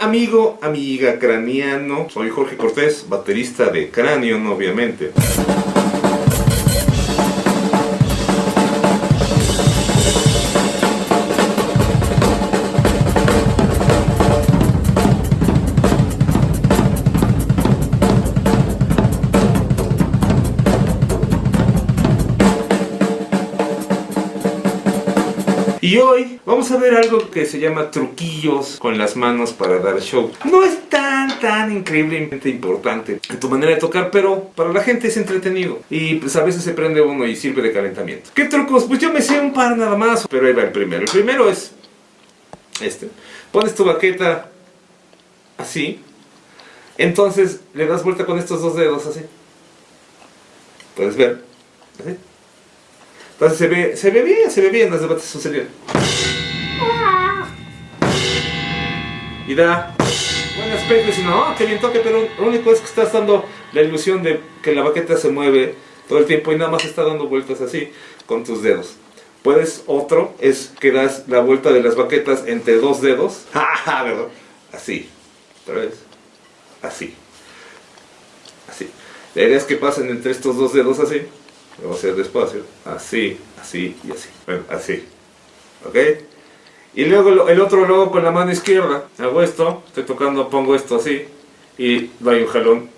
Amigo, amiga craniano, soy Jorge Cortés, baterista de Cranion obviamente. Y hoy vamos a ver algo que se llama truquillos con las manos para dar show. No es tan, tan increíblemente importante en tu manera de tocar, pero para la gente es entretenido. Y pues a veces se prende uno y sirve de calentamiento. ¿Qué trucos? Pues yo me sé un par nada más, pero ahí va el primero. El primero es este. Pones tu baqueta así. Entonces le das vuelta con estos dos dedos así. Puedes ver. Así. Entonces se ve, se ve bien, se ve bien, las debates sucedieron. Y da buen aspecto, y no, qué bien toque, pero lo único es que estás dando la ilusión de que la baqueta se mueve todo el tiempo y nada más está dando vueltas así con tus dedos. Puedes, otro, es que das la vuelta de las baquetas entre dos dedos. Así. Otra vez. Así. Así. La idea es que pasen entre estos dos dedos así. Vamos a hacer despacio. Así, así y así. Bueno, así. ¿Ok? Y luego el otro luego con la mano izquierda. Hago esto, estoy tocando, pongo esto así. Y doy un jalón.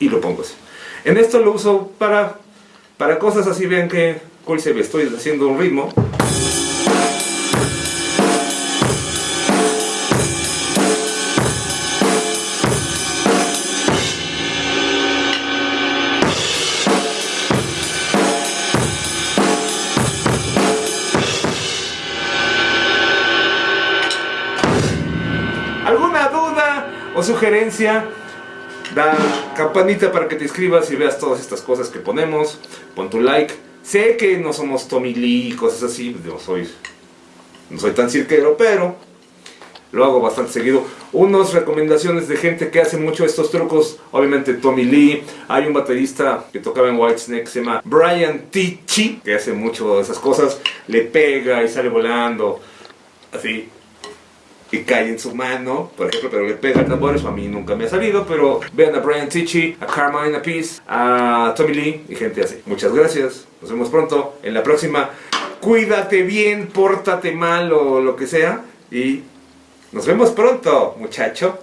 Y lo pongo así. En esto lo uso para, para cosas así, vean que cool se ve. Estoy haciendo un ritmo. O sugerencia? Da campanita para que te inscribas y veas todas estas cosas que ponemos. Pon tu like. Sé que no somos Tommy Lee y cosas así. No soy, no soy tan cirquero, pero lo hago bastante seguido. Unas recomendaciones de gente que hace mucho estos trucos. Obviamente Tommy Lee. Hay un baterista que tocaba en Whitesnake que se llama Brian Tichy. Que hace mucho de esas cosas. Le pega y sale volando. Así y cae en su mano, por ejemplo, pero le pega el tambor, eso a mí nunca me ha salido, pero vean a Brian Tichy, a Carmine Peace, a Tommy Lee y gente así. Muchas gracias, nos vemos pronto en la próxima. Cuídate bien, pórtate mal o lo que sea y nos vemos pronto, muchacho.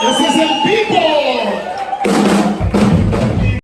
This is el people.